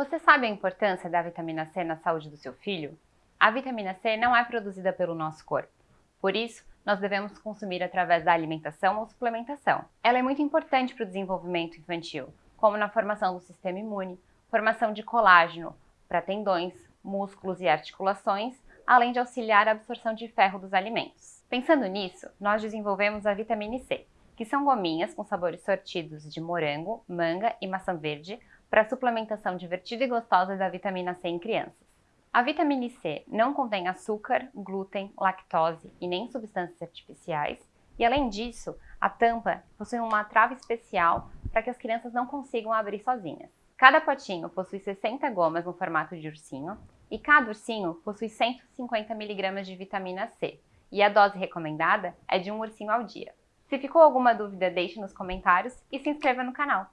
Você sabe a importância da vitamina C na saúde do seu filho? A vitamina C não é produzida pelo nosso corpo. Por isso, nós devemos consumir através da alimentação ou suplementação. Ela é muito importante para o desenvolvimento infantil, como na formação do sistema imune, formação de colágeno para tendões, músculos e articulações, além de auxiliar a absorção de ferro dos alimentos. Pensando nisso, nós desenvolvemos a vitamina C, que são gominhas com sabores sortidos de morango, manga e maçã verde, para suplementação divertida e gostosa da vitamina C em crianças. A vitamina C não contém açúcar, glúten, lactose e nem substâncias artificiais, e além disso, a tampa possui uma trava especial para que as crianças não consigam abrir sozinhas. Cada potinho possui 60 gomas no formato de ursinho e cada ursinho possui 150 mg de vitamina C, e a dose recomendada é de um ursinho ao dia. Se ficou alguma dúvida, deixe nos comentários e se inscreva no canal.